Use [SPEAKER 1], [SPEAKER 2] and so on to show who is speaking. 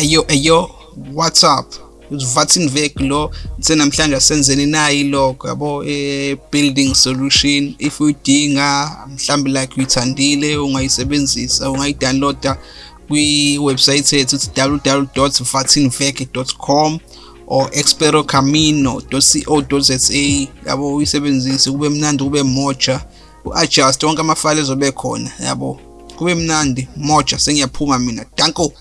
[SPEAKER 1] Eyo eyo what's up? Vatsinvek lo senamhlanje asenzeni nayi logo yabo e building solution. If uyidinga mhlawumbe like uyithandile ungayisebenzisa ungayidownloada kwi-website yethu uthi www.vatsinvek.com or experocamino.co.za yabo uyisebenzise kube mnandi kube moja u-adjust wonke amafayile ezobe khona yabo kube mnandi moja sengiyaphuma mina. Danko!